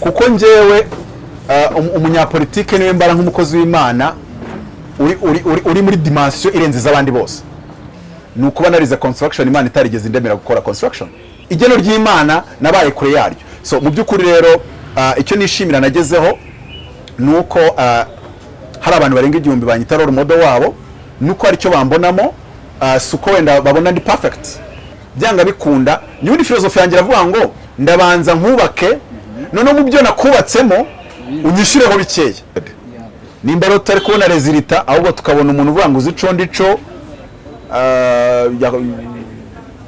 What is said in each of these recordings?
kuko njyewe uh, um- umunyapolitike ni we mbara nk'umukozi w'imana uri, uri, uri, uri muri dimensiyo irenze iz'abandi bose. Ni ukuba narize construction imana itarigeze indemera gukora construction. Igeno ry'imana nabaye kure yaryo. So mu by'ukuri rero uh, icyo nishimira nagezeho ni uko uh, hari abantu barenga igihumbi banyita role model wabo nuko hari icyo bambonamo si uko wenda babona ndi perfect. Byanga bikunda n'ubundi filozofi yanjye iravuga ngo ndabanza nkubake noneho mu byo nakubatsemo unyishyureho bikeya nimba rero tutari kubona rezilita ahubwo tukabona umuntu uvuga ngo uzi ico ndico uh, ya-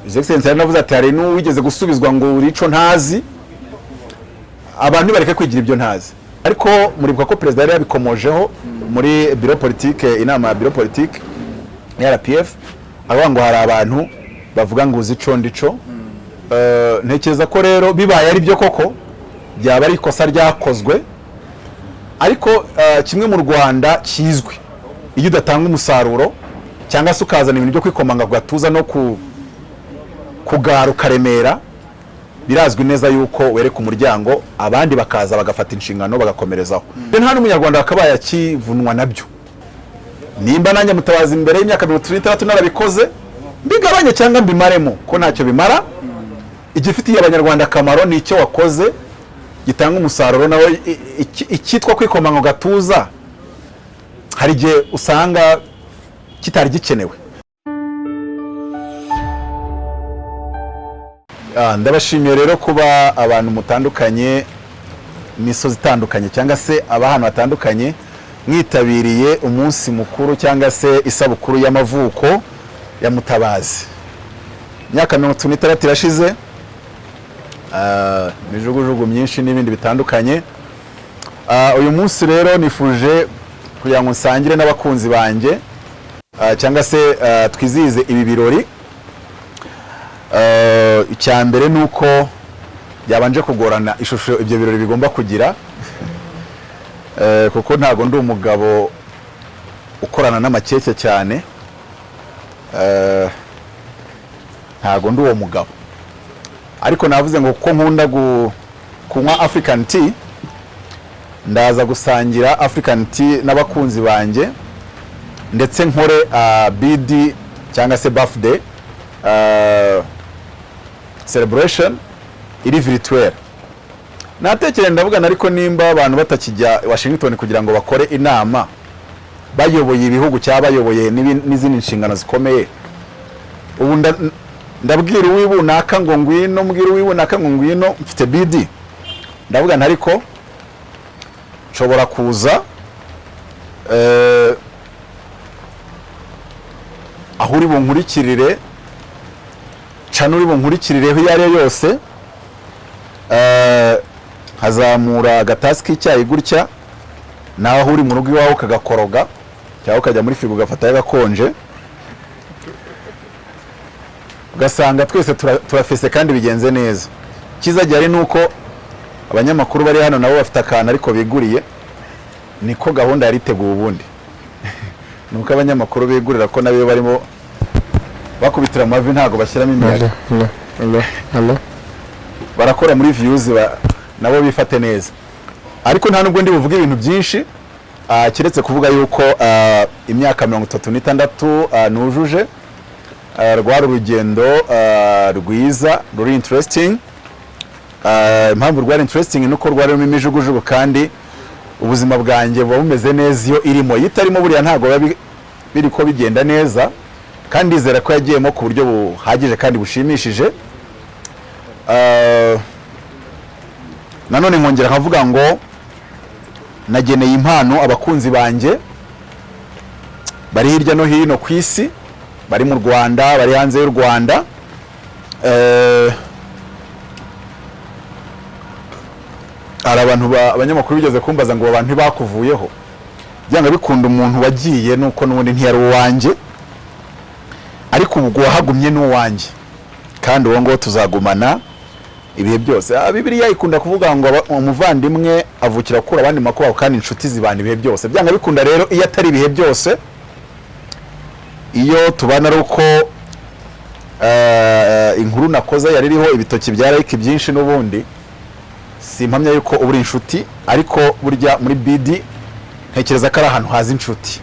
His Excellency yaranavuze ati hari n'uwigeze gusubizwa ngo uri ico ntazi? Abantu bareke kwigira ibyo ntazi. Ariko muribuka ko perezida yari yabikomojeho muri biro politike inama ya biro politike ya RPF avuga ngo hari abantu bavuga ngo uzi ico ndico Eh, ntekereza ko rero bibaye ari byo koko. Byaba ari ikosa ryakozwe? Ariko eh, kimwe mu Rwanda kizwi. Iyo udatanga umusaruro cyangwa se ukazana ibintu byo kwikomanga ku gatuza no ku kugara ukaremera birazwi neza yuko wereka umuryango abandi bakaza bagafata inshingano bagakomerezaho. Rero nta n'umunyarwanda wakabaye akivunwa na byo. Nimba nanjye mutabazi imbere y'imyaka mirongo itatu n'itandatu narabikoze mbigabanye cyangwa mbimaremo. Ko ntacyo bimara? Igifitiye abanyarwanda akamaro ni icyo wakoze. Gitanga umusaruro nawe icyitwa kwikoma mu gatuza hari igihe usanga kitari gikenewe. Ah, ndabashimiye rero kuba abantu mutandukanye imisozi itandukanye cyangwa se abahantu hatandukanye mwitabiriye umunsi mukuru cyangwa se isabukuru y'amavuko ya mutabazi. Imyaka mirongo itatu n'itandatu irashize imijugujugu myinshi n'ibindi bitandukanye. Ah, uyu munsi rero nifuje kugira ngo nsangire n'abakunzi banjye ah, cyangwa se ah, twizihize ibi birori. Icya mbere ni uko byabanje kugorana ishusho ibyo birori bigomba kugira Eh, kuko ntabwo ndi umugabo ukorana n'amakeke cyane. Eh, ntabwo ndi uwo mugabo. Ariko navuze ngo kuko nkunda kunywa african tea ndaza gusangira african tea n'abakunzi banjye ndetse nkore ah, bd cyangwa se birthday ah, celebration iri virtuel. Natekereza ndavugana ariko nimba abantu batakijya Washington kugira ngo bakore inama bayoboye ibihugu cyangwa bayoboye n'izindi nshingano zikomeye ubu ndabwira uwibunaka ngo ngwino mbwira uwibunaka ngo ngwino mfite bidi ndavugana ariko nshobora kuza eh, aho uri bunkurikirire cana uri bunkurikirireho iyo ari yo yose eh, nkazamura agatasi k'icyayi gutya nawe aho uri mu rugo iwawe ukagakoroga cyangwa ukajya muri firigo ugafatayo agakonje ugasanga twese tura- turafese kandi bigenze neza. Icyiza gihari ni uko abanyamakuru bari hano nabo bafite akantu ariko biguriye niko gahunda yari iteguwe ubundi. Ni uko abanyamakuru bigurira ko nabo barimo bakubitira amavi ntabwo bashyiramo imiyaga. Barakora muri views ba, nabo bifate neza. Ariko nta nubwo ndi buvuge ibintu byinshi ah, keretse kuvuga yuko ah, imyaka mirongo itatu n'itandatu ah, nujuje. Rwari urugendo ah, rwiza ruri interesting. Ah, impamvu rwari interesting ni uko rwari rurimo imijugujugu kandi ubuzima bwanjye buba bumeze neza iyo irimo. Iyo itarimo buriya ntabwo biba bi- biri ko bigenda neza kandi ndizera ko yagiyemo ku buryo buhagije kandi bushimishije. Nanone nkongera nkavuga ngo nageneye impano abakunzi banjye bari hirya no hino ku isi. Bari mu rwanda bari hanze y'u rwanda Eh, hari abantu ba- abanyamakuru bigeze kumbaza ngo abo bantu ntibakuvuyeho. Byanga bikunda umuntu wagiye nuko n'ubundi ntiyari uwanjye ariko ubwo wahagumye ni uwanjye kandi uwo nguwo tuzagumana ibihe byose. Ah, bibiliya ikunda kuvuga ngo umuvandimwe avukira kura abandi makubaho kandi inshuti zibana ibihe byose. Byanga bikunda rero iyo atari ibihe byose iyo tubana ari uko eh, inkuru nakoze yari iriho ibitoki bya like byinshi n'ubundi simpamya yuko uba uri inshuti ariko burya muri bidi ntekereza ko ari ahantu haza inshuti.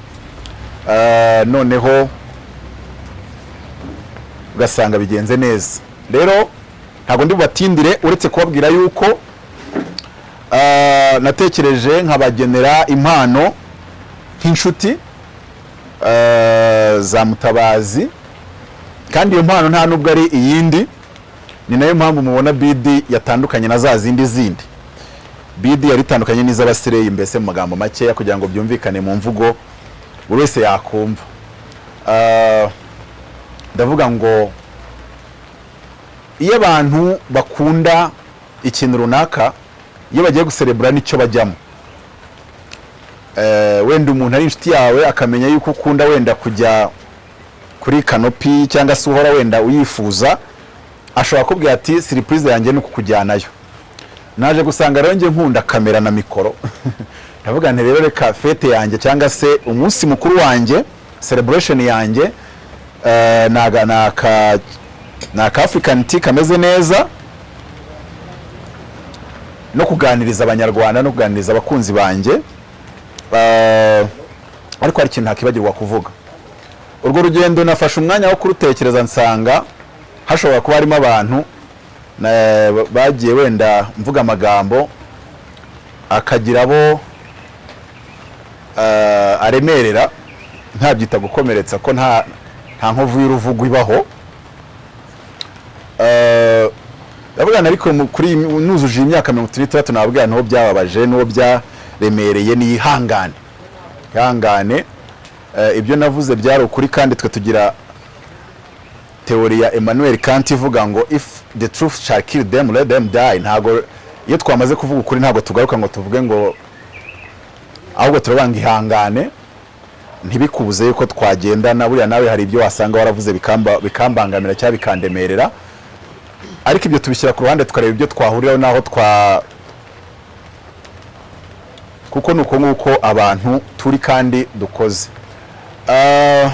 Ah, noneho ugasanga bigenze neza. Rero ntabwo ndi bubatindire uretse kubabwira yuko ah, natekereje nkabagenera impano nk'inshuti za mutabazi. Kandi iyo mpano nta nubwo ari iyindi ni na yo mpamvu mubona bidi yatandukanye na za zindi zindi. Bidi yari itandukanye n'iz'abasireyi mbese mu magambo makeya kugira ngo byumvikane mu mvugo buri wese yakumva. Ah, ndavuga ngo iyo abantu bakunda ikintu runaka iyo bagiye guserebura ni cyo bajyamo. Eh, wenda umuntu ari inshuti yawe akamenya yuko ukunda wenda kujya kuri kanopi cyangwa se uhora wenda uyifuza ashobora kubwira ati siripurize yanjye ni ukukujyanayo. Naje gusanga rero njye nkunda kamera na mikoro. Ndavuga nti rero reka fete yanjye cyangwa se umunsi mukuru wanjye celebration yanjye eh, ni aka ni aka african tea kameze neza no kuganiriza abanyarwanda no kuganiriza abakunzi banjye. Eh, ariko hari ikintu ntakibagirwa kuvuga. Urwo rugendo nafashe umwanya wo kurutekereza nsanga hashobora kuba harimo abantu na- bagiye wenda mvuga amagambo akagira abo eh, aremerera ntabyita gukomeretsa ko nta nkovu y'uruvugo ibaho. Eh, ndabwira ariko kuri nuzuje iyi myaka mirongo nabwira n'uwo byababaje n'uwo byaremereye ni ihangane. Ihangane Eh, ibyo navuze byari ukuri kandi twe tugira teori ya Emmanuel Kant ivuga ngo if the truth shall kill them let them die. Ntago iyo twamaze kuvuga ukuri ntabwo tugaruka ngo tuvuge ngo ahubwo turabanga ihangane ntibikubuze yuko twagendana buriya nawe hari ibyo wasanga waravuze bikamba, bikambangamira cyangwa bikandemerera. Ariko ibyo tubishyira ku ruhande tukareba ibyo twahuriraho n'aho twa kuko ni uko abantu turi kandi dukoze. Ah,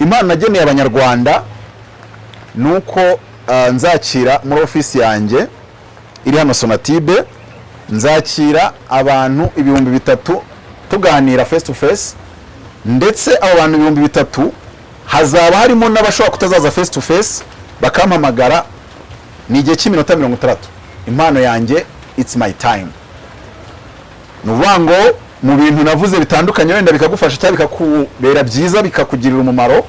impano nageneye abanyarwanda ni uko ah, nzakira muri ofisi yanjye iri hano sonatibe nzakira abantu ibihumbi bitatu tuganira face to face ndetse abo bantu ibihumbi bitatu hazaba harimo n'abashobora kutazaza face to face bakampamagara ni igihe cy'iminota mirongo itandatu. Impano yanjye it's my time. Ni ngo mu bintu navuze bitandukanye wenda bikagufasha cyangwa bikakubera byiza bikakugirira umumaro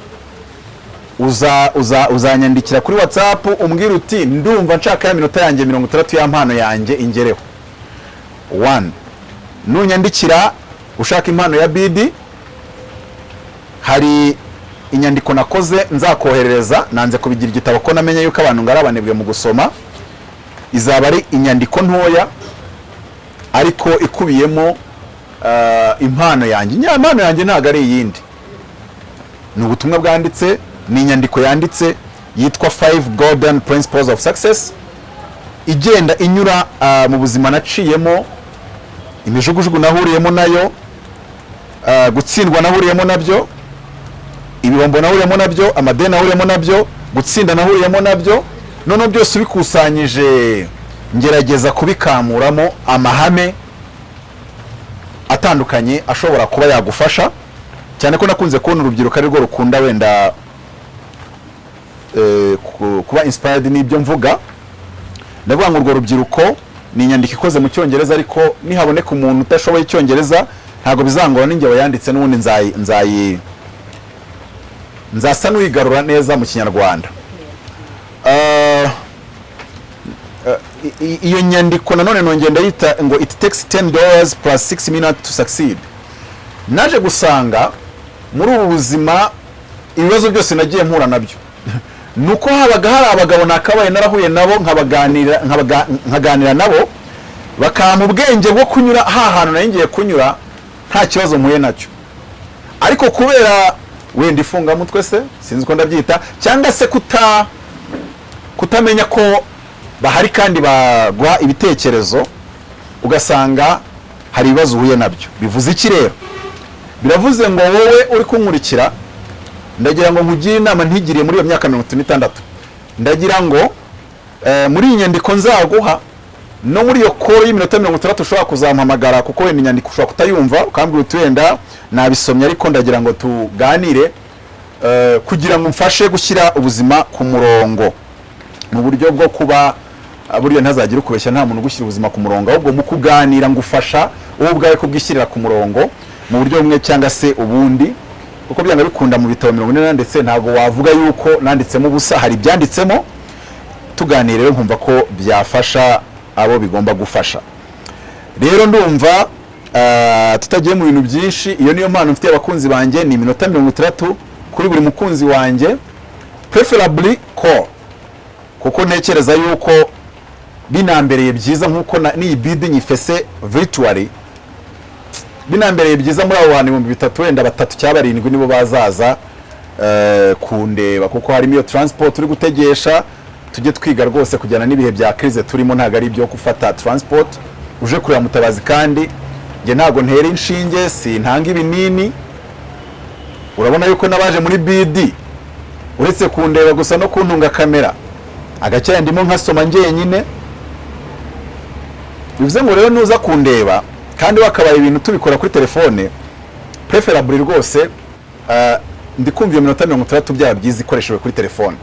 uza uza uzanyandikira kuri whatsapp umbwira uti ndumva nshaka ya minota yanjye mirongo itandatu ya mpano yanjye ingereho. One nunyandikira ushaka impano ya bidi hari inyandiko nakoze nzakoherereza nanze kubigira igitabo ko namenye yuko abantu ngari abanebwe mu gusoma izaba ari inyandiko ntoya ariko ikubiyemo ah, impano yanjye. Impano yanjye ntabwo ari iyindi. Ni ubutumwa bwanditse ni inyandiko yanditse yitwa five golden principles of success. Igenda inyura ah, mu buzima naciyemo imijugujugu nahuriyemo na yo ah, gutsindwa nahuriyemo na byo ibihombo nahuriyemo na byo amadeni nahuriyemo na byo gutsinda nahuriyemo na byo. Noneho byose ubikusanyije ngerageza kubikamuramo amahame atandukanye ashobora kuba yagufasha. Cyane ko nakunze kubona urubyiruko ari rwo rukunda wenda eh, ku- kuba inspired n'ibyo mvuga. Ndavuga ngo urwo rubyiruko ni inyandiko ikoze mu cyongereza ariko nihaboneka umuntu udashoboye icyongereza. Ntabwo bizangora n'inge yanditse n'ubundi nzayi nzasa n'uyigarura neza mu kinyarwanda. Ah, iyo nyandiko nanone nongeye ndayita ngo it takes 10 dollars plus 6 minutes to succeed. Naje gusanga muri ubu buzima ibibazo byose nagiye mpura na byo. Nuko habaga hari abagabo nakabaye narahuye nabo nkabaganira nabo bakampa ubwenge bwo kunyura ha hantu nari ngiye kunyura nta kibazo mpuye na cyo. Ariko kubera wenda ifungamutwe se sinzi uko ndabyita cyangwa se kuta kutamenya ko bahari kandi baguha ibitekerezo ugasanga hari ibibazo uhuye na byo. Bivuze iki rero? Biravuze ngo wowe uri kunkurikira ndagira ngo nkugire inama ntigiriye muri iyo myaka mirongo itatu n'itandatu. Ndagira ngo eh, muri iyi nyandiko nzaguha no muri iyo koro y'iminota mirongo itandatu ushobora kuzampamagara kuko wenda inyandiko ushobora kutayumva ukambwira uti wenda nabisomye ariko ndagira ngo tuganire eh, kugira ngo mfashe gushyira ubuzima ku murongo mu buryo bwo kuba ah, buriya ntazagire ukubeshya nta muntu ugushyira ubuzima ku murongo. Ahubwo mu kuganira ngufasha wowe ubwawe kubwishyirira ku murongo mu buryo bumwe cyangwa se ubundi. Kuko byanga bikunda mu bitabo mirongo ine ndetse ntabwo wavuga yuko nanditsemo ubusa hari ibyanditsemo. Tuganira rero nkumva ko byafasha abo bigomba gufasha. Rero ndumva ah, tutagiye mu bintu byinshi. Iyo niyo mpano mfitiye abakunzi banjye ni iminota mirongo itandatu kuri buri mukunzi wanjye. Preferably call. Kuko ntekereza yuko binambereye byiza nk'uko n'iyi bidi nyifese virtually. Binambereye byiza muri abo bantu ibihumbi bitatu wenda batatu cyangwa barindwi nibo bazaza eh, kundeba kuko harimo iyo transport turi gutegesha tujye twiga rwose kujyana n'ibihe bya crise turimo ntabwo ari ibyo gufata transport. Uje kureba mutabazi kandi njye ntabwo ntera inshinge sintanga ibinini. Urabona yuko n'abaje muri bidi uretse kundeba gusa no kuntunga kamera. Agacyayi ndimo nkasoma njyenyine. Bivuze ngo rero nuza kundeba kandi wakabaye ibintu tubikora kuri telefone preferably rwose ah, ndi kumva iyo minota mirongo itandatu byaba byiza ikoreshejwe kuri telefone.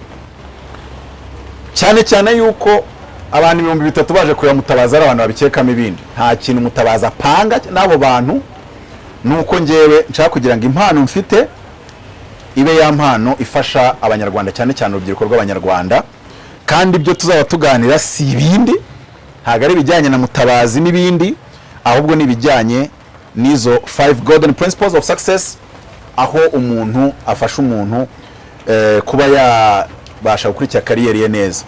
Cyane cyane yuko abantu ibihumbi bitatu baje kureba mutabazi ari abantu babikekamo ibindi. Nta kintu mutabazi apanga n'abo bantu ni uko ngewe nshaka kugira ngo impano mfite ibe ya mpano ifasha abanyarwanda cyane cyane urubyiruko rw'abanyarwanda. Kandi ibyo tuzaba tuganira si ibindi ntabwo ari ibijyanye na mutabazi n'ibindi ahubwo ni ibijyanye n'izo five golden principles of success aho umuntu afasha umuntu eh, kuba yabasha gukurikira kariyeri ye neza.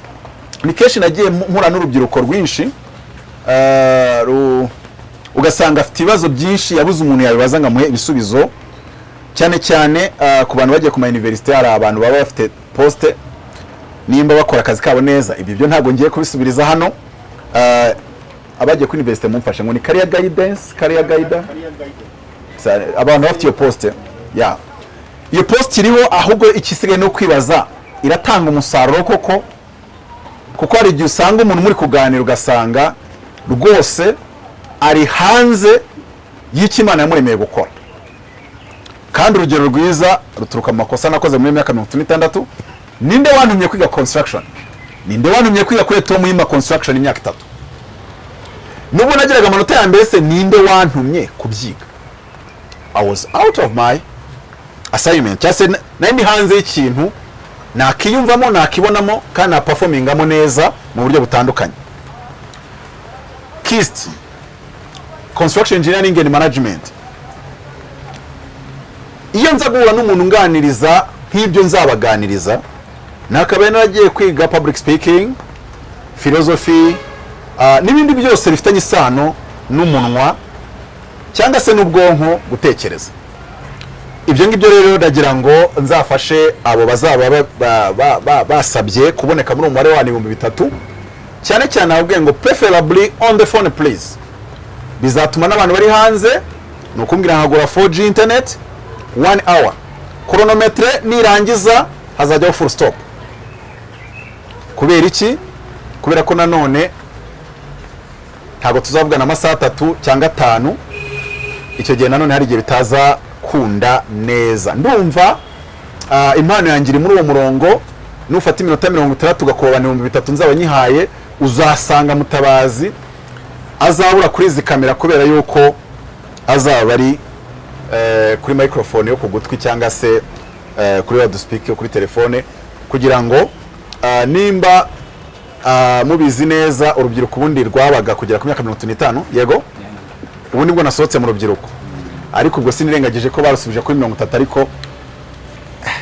Ni kenshi nagiye mpura n'urubyiruko rwinshi eh, ugasanga afite ibibazo byinshi yabuze umuntu yabibaza ngo amuhe ibisubizo. Cyane cyane ah, ku bantu bagiye ku ma universite hari abantu baba bafite poste nimba bakora akazi kabo neza. Ibyo byo ntabwo ngiye kubisubiriza hano. Abagiye kuri universite mumfashe ngo ni guidance career guide Sa- abantu bafite iyo poste ya. Iyo poste iriho ahubwo ikisigaye no kwibaza iratanga umusaruro koko? Kuko hari igihe usanga umuntu muri kuganira ugasanga rwose ari hanze y'icyo imana yamuremeye gukora. Kandi urugero rwiza ruturuka mu makosa nakoze muri myaka mirongo itatu n'itandatu ninde wantumye kwiga construction? Ninde wantumye kwiga kuri Tom Yima construction imyaka itatu? Nubwo nagiraga amanota ya mbere se ninde wantumye kubyiga? I was out of my assignment. Cyangwa se hanze y'ikintu nakiyumvamo nakibonamo kandi naperformingamo neza mu buryo butandukanye. KIST construction engineering and management. Iyo nza guhura n'umuntu unganiriza nk'ibyo nzabaganiriza nakabaye naragiye kwiga public speaking philosophy ah, n'ibindi byose bifitanye isano n'umunwa cyangwa se n'ubwonko gutekereza. Ibyo ngibyo rero ndagira ngo nzafashe abo bazaba ba- ba- ba- ba- basabye kuboneka muri uwo mubare wa ibihumbi bitatu. Cyane cyane ababwiye ngo preferably on the phone please. Bizatuma n'abantu bari hanze ni ukumbwira nkagura 4G internet one hour. Chronometre nirangiza hazajyaho full stop. Kubera iki? Kubera ko nanone ntabwo tuzavugana amasaha atatu cyangwa atanu icyo gihe nanone hari igihe bitaza kunda neza. Ndumva ah, impano yanjye iri muri uwo murongo nufata iminota mirongo itandatu ugakubana ibihumbi bitatu nzaba nyihaye uzasanga mutabazi azabura kuri izi kamera kubera yuko azaba ari eh, kuri microphone yo ku gutwi cyangwa se eh, kuri loudspeaker yo kuri telefone kugira ngo nimba ah, mubizi neza urubyiruko ubundi rwabaga kugera ku myaka mirongo itatu n'itanu yego? Ubu ni bwo nasohotse mu rubyiruko. Ariko ubwo sinirengagije ko barusubije kuri mirongo itatu ariko eh,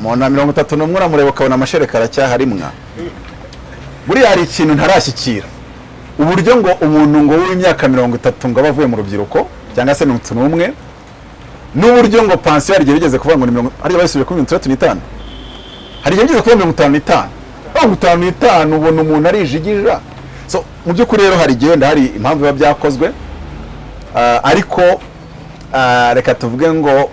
mu na mirongo itatu n'umwe uramureba ukabona amashereka aracyahari mwa buriya hari ikintu ntarashyikira. Uburyo ngo umuntu ngo w'imyaka mirongo itatu ngo aba avuye mu rubyiruko cyangwa se mirongo itatu n'umwe n'uburyo ngo pansiyo igihe bigeze kuvuga ngo ni mirongo hari igihe basubije kuri mirongo itandatu n'itanu. Hari igihe bigeze kuvuga mirongo itanu. N'itanu mirongo itanu n'itanu ubona umuntu arijigija mu by'ukuri rero hari igihe wenda hari impamvu biba byakozwe. Ah, ariko ah, reka tuvuge ngo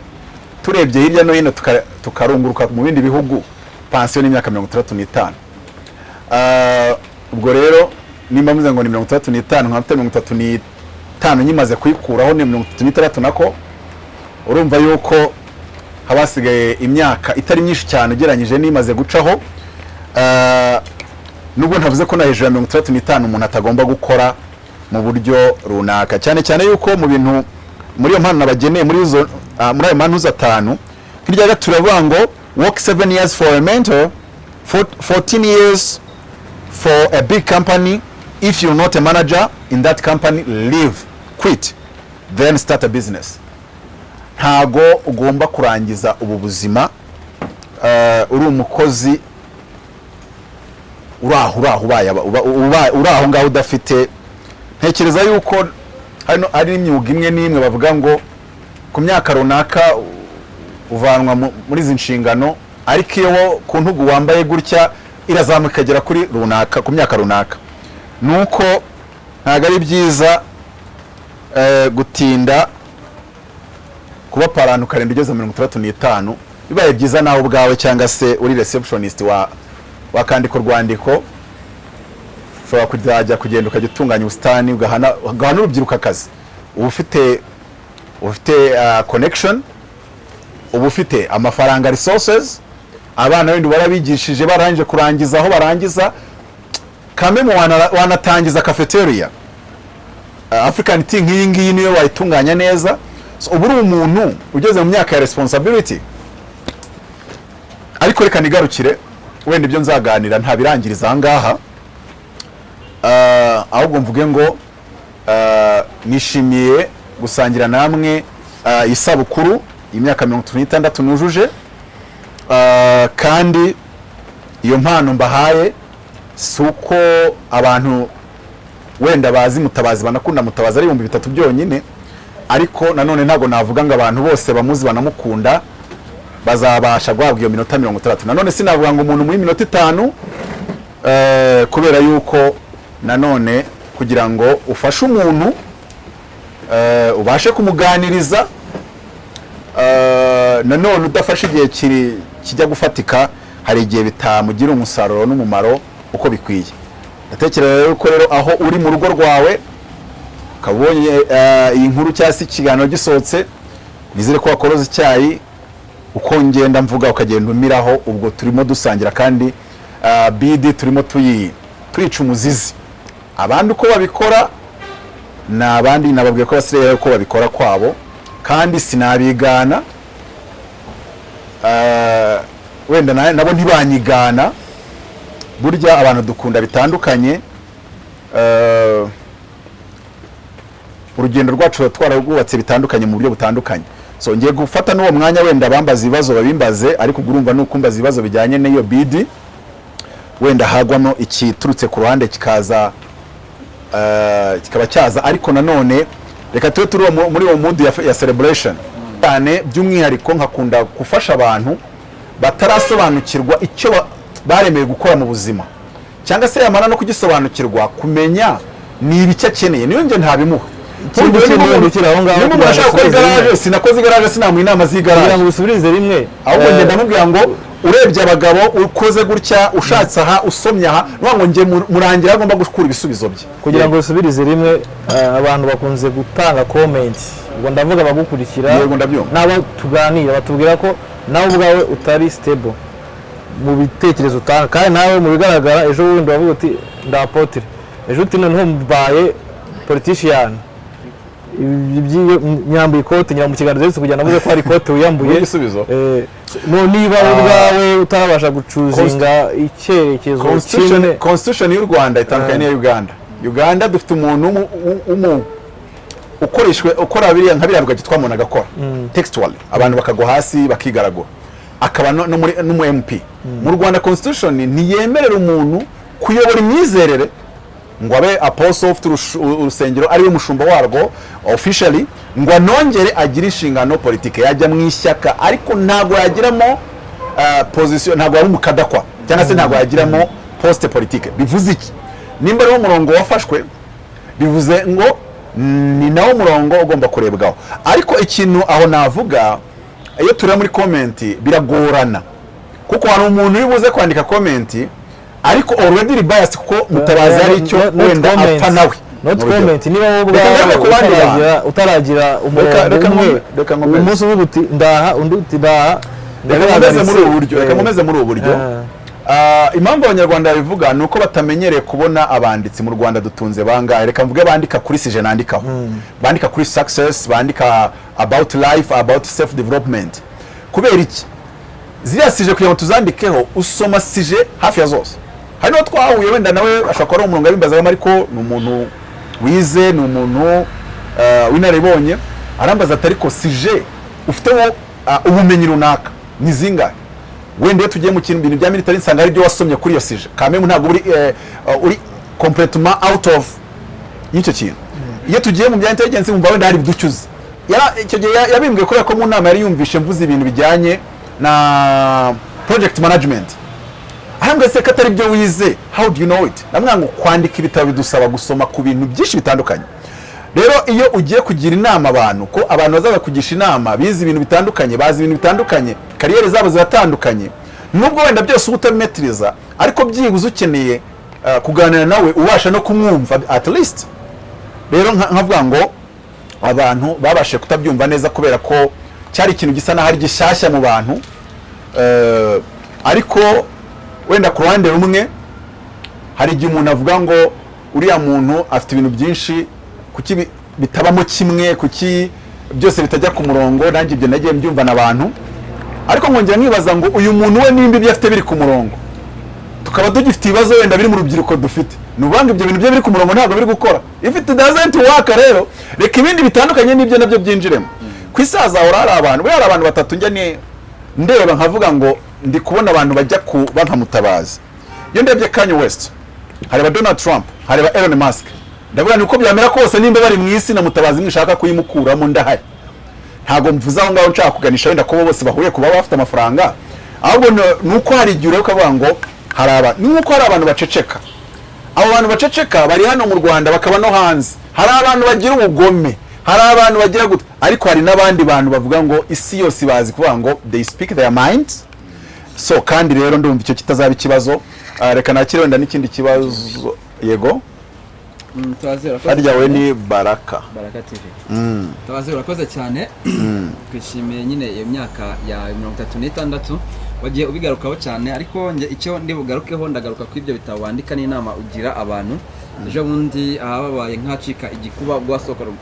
turebye hirya no hino tuka- tukarunguruka mu bindi bihugu. Pansiyo ni imyaka mirongo itandatu n'itanu. Ah, ubwo rero nimba mvuze ngo ni mirongo itandatu n'itanu nkaba mfite mirongo itatu n'itanu nyimaze kuyikuraho ni mirongo itatu n'itandatu nako urumva yuko haba hasigaye imyaka itari myinshi cyane ugereranyije n'imaze gucaho Ah, nubwo ntavuze ko na hejuru ya mirongo itandatu n'itanu umuntu atagomba gukora mu buryo runaka. Cyane cyane yuko mu bintu muri iyo mpano nabageneye muri muri ayo mantuza atanu hirya gato turavuga ngo work seven years for a mentor four- 14 years for a big company. If you're not a manager in that company leave quit then start a business. Ntago ugomba kurangiza ubu buzima eh, uri umukozi uri aho uri aho ngaho udafite. Ntekereza yuko hano hari imyuga imwe n'imwe bavuga ngo ku myaka runaka uvanwa mu- muri izi nshingano ariko iyo ku ntugu wambaye gutya irazamuka ikagera kuri runaka ku myaka runaka. Ni uko ntabwo ari byiza eh, gutinda kuba parano ukarinda ugeze mirongo itandatu n'itanu bibaye byiza nawe ubwawe cyangwa se uri receptionist wa wakandika urwandiko ushobora kuzajya kugenda ukajya utunganya ubusitani ugahana urubyiruko akazi. Uba ufite ufite uh, connection uba ufite amafaranga resources abana wenda barabigishije barangije kurangiza aho barangiza kameme wana- wanatangiza cafeteria. Uh, african tea nk'iyi ngiyi niyo wayitunganya neza. Uba uri umuntu ugeze mu myaka ya responsibility ariko reka nigarukire wenda ibyo nzaganira ntabirangiriza aha ngaha Ah, ahubwo mvuge ngo ah, nishimiye gusangira namwe ah, isabukuru y'imyaka mirongo itatu n'itandatu nujuje. Kandi iyo mpano mbahaye si uko abantu wenda bazi mutabazi banakunda mutabazi ari ibihumbi bitatu byonyine. Ariko nanone ntabwo navuga ngo abantu bose bamuzi banamukunda bazabasha guhabwa iyo minota mirongo itandatu. Nanone sinavuga ngo umuntu muri minota itanu eh, kubera yuko nanone kugira ngo ufashe umuntu eh, ubashe kumuganiriza eh, nanone udafashe igihe kijya gufatika hari igihe bitamugira umusaruro n'umumaro uko bikwiye. Ndatekereza rero ko rero aho uri mu rugo rwawe ukaba eh, iyi nkuru cyangwa se ikiganiro gisohotse nizere ko wakoroza icyayi uko ngenda mvuga ukagenda umiraho ubwo turimo dusangira kandi ah, bidi turimo tuyi twica umuzizi. Abandi uko babikora ni abandi nababwiye ko basigaye uko babikora kwabo kandi sinabigana Ah, wenda na- nabo ntibanyigana burya abantu dukunda bitandukanye urugendo rwacu ruba twararwubatse bitandukanye mu buryo butandukanye. So ngiye gufata n'uwo mwanya wenda bambaza ibibazo babimbaze ariko urumva nukumbaza ibibazo bijyanye n'iyo bidi wenda hagwamo ikiturutse ku ruhande kikaza eh, kikaba cyaza. Ariko nanone reka tube turi mu- muri uwo mudu ya, celebration. Cyane by'umwihariko nkakunda gufasha abantu batarasobanukirwa icyo ba- baremeye gukora mu buzima. Cyangwa se yamara no kugisobanukirwa kumenya ni ibiki akeneye. Niyo njye ntabimuha Ikindi kintu aho ngaho niba kugira gukora igaraje sinakoze igaraje sinamuha inama kugira z'igaraje ngo usubirize rimwe ahubwo eh, ngenda namubwira ngo urebye abagabo ukoze gutya ushatse aha usomye aha nuvuga ngo njye mu- murangira agomba gukura ibisubizo bye. Kugira ngo usubirize rimwe eh, abantu bakunze gutanga comment. Ubwo ndavuga abagukurikira n'abo tuganira batubwira ko nawe ubwawe utari stable mu bitekerezo utanga. Kandi nawe mu bigaragara ejo bundi wavuga uti ndapotire ejo uti noneho mbaye politician. Iby'iyo nyambuye ikote nyira mu kiganiro ndetse kugira ngo navuze ko hari ikote wiyambuye? Eh, niba wowe ubwawe utarabasha gucuzinga icyerekezo constitution, kimwe. Constitution y'u rwanda itandukanye n'iya uganda. Uganda dufite umuntu ukoreshwe ukora biriya nka biriya rugagi twamuntu agakora. Textually abantu bakagwa hasi bakigaragura. Akaba n'umu mp mu rwanda constitution ntiyemerera umuntu kuyobora imyizerere ngo abe apostle ufite urusengero ari we mushumba warwo officially ngo anongere agire inshingano politike. Yajya mu ishyaka ariko ntabwo yagiramo uh, position ntabwo yaba umukadakwa cyangwa se ntabwo yagiramo poste politique bivuze iki? Nimba ari wo murongo wafashwe bivuze ngo ni nawo murongo ugomba kurebwaho. Ariko ikintu aho navuga iyo tureba muri komenti biragorana. Kuko hari umuntu uri buze kwandika komenti ariko already iri biased kuko mutabazi hari icyo Not- not wenda apfa nawe not comment niba wowe ubwawe utaragira umurongo umwe umunsi uvuga uti ndaha. Undi uti ndaha. Reka nkomeze muri ubu buryo. Reka nkomeze muri ubu buryo. Ah. Impamvu abanyarwanda babivuga ni uko batamenyereye kubona abanditsi mu rwanda dutunze bangahe. Reka mvuge bandika kuri sije nandikaho. Bandika kuri success bandika about life about self development. Kubera iki? Ziriya sije kugira ngo tuzandikeho usoma sije hafi ya zose. Hari n'uwo twahuye wenda nawe ashobora kuba ari umurongo abimbazagamo ariko ni umuntu wize ni umuntu ah, w'inararibonye arambaza ati ariko sije ufiteho ah, ubumenyi runaka? Ni zingahe? Wenda iyo tugiye mu kintu bintu bya military nsanga hari ibyo wasomye kuri iyo sije. Kamemu ntabwo uri eh, uri completement out of y'icyo kintu. Iyo tugiye mu bya intelligence wumva wenda hari ibiducyuze Yara- icyo gihe ya- yabimbwiye kubera ko mu nama yari yumvishe mvuze ibintu bijyanye na project management. Arambwira se ko atari byo wize how do you know it? Namwe ngo kwandika ibitabo bidusaba gusoma ku bintu byinshi bitandukanye. Rero iyo ugiye kugira inama abantu ko abantu bazaza kugisha inama bize ibintu bitandukanye bazi ibintu bitandukanye kariyeri zabo ziratandukanye nubwo wenda byose uba utabimetiriza ariko byibuze ukeneye uh, kuganira nawe ubasha no kumwumva at least. Rero nka- nkavuga ngo abantu babashije kutabyumva neza kubera ko cyari ikintu gisa n'aho ari gishyashya mu bantu Eh, ariko wenda ku ruhande rumwe hari igihe umuntu avuga ngo uriya muntu afite ibintu byinshi kuki bi- bitabamo kimwe kuki byose bitajya ku murongo nanjye ibyo nagiye mbyumva abantu ariko nkongera nkibaza ngo uyu muntu we nimba ibyo afite biri ku murongo. Tukaba dufite ibibazo wenda biri mu rubyiruko dufite. Ni ngo ibyo bintu bye biri ku murongo ntabwo biri gukora. If it doesn't work rero reka ibindi bitandukanye n'ibyo na byo byinjiremo. Ku hazahora hari abantu buriya hari abantu batatu njya ndeba nkavuga ngo ndi kubona abantu bajya kuba nka mutabazi. Iyo ndebye kanye west hareba donald trump hareba elon musk. Ndavuga ni uko byamera kose nimba bari mu isi na mutabazi nishaka kuyimukuramo ndahari. Ntabwo mvuze aho ngaho nshaka kuganisha wenda ko bo bose bahuye kuba bafite amafaranga ahubwo ni uko hari igihe ureba ukavuga ngo hari abantu ni nk'uko hari abantu baceceka. Abo bantu baceceka bari hano mu rwanda bakaba no hanze. Hari abantu bagira ubugome hari abantu bagira gutya ariko hari n'abandi bantu bavuga ngo isi yose bazi kuvuga ngo they speak their minds so kandi rero ndumva icyo kitazaba ikibazo. Ah, reka nakire wenda n'ikindi kibazo. Yego? Harya we cyane. ni baraka. Baraka tv tubaze urakoze cyane. Twishimiye nyine iyo myaka ya mirongo itatu n'itandatu. Wagiye ubigarukaho cyane ariko icyo ndi bugarukeho ndagaruka ku ibyo bitabo wandika n'inama ugira abantu. Ejo bundi ahababaye nk'acika igikuba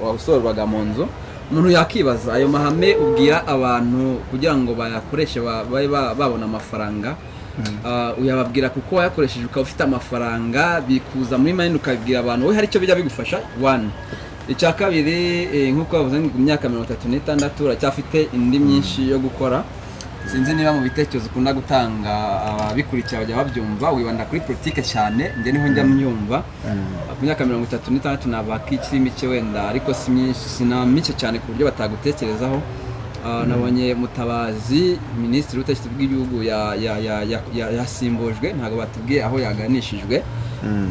wasohorwaga mu nzu. Umuntu yakibaza ayo mahame ubwira abantu kugira ngo bayakoreshe ba- babe ba- babona amafaranga. Ah, uyababwira kuko wayakoresheje ukaba ufite amafaranga bikuza muri mayini ukabibwira abantu we hari icyo bijya bigufasha? One. Icya kabiri eh, nk'uko bavuze ngo imyaka mirongo itatu n'itandatu uracyafite indi myinshi yo gukora. Sinzi niba mu bitekerezo ukunda gutanga ababikurikira bajya babyumva wibanda kuri politike cyane njye ni ho njya myumva ku myaka mirongo itatu n'itandatu nava ko ikiri mike wenda ariko si myinshi sina mike cyane ku buryo batagutekerezaho. Ah, nabonye mutabazi minisitiri w'ubutegetsi bw'igihugu ya- ya- ya- ya- ya- yasimbujwe ntabwo batubwiye aho yaganishijwe.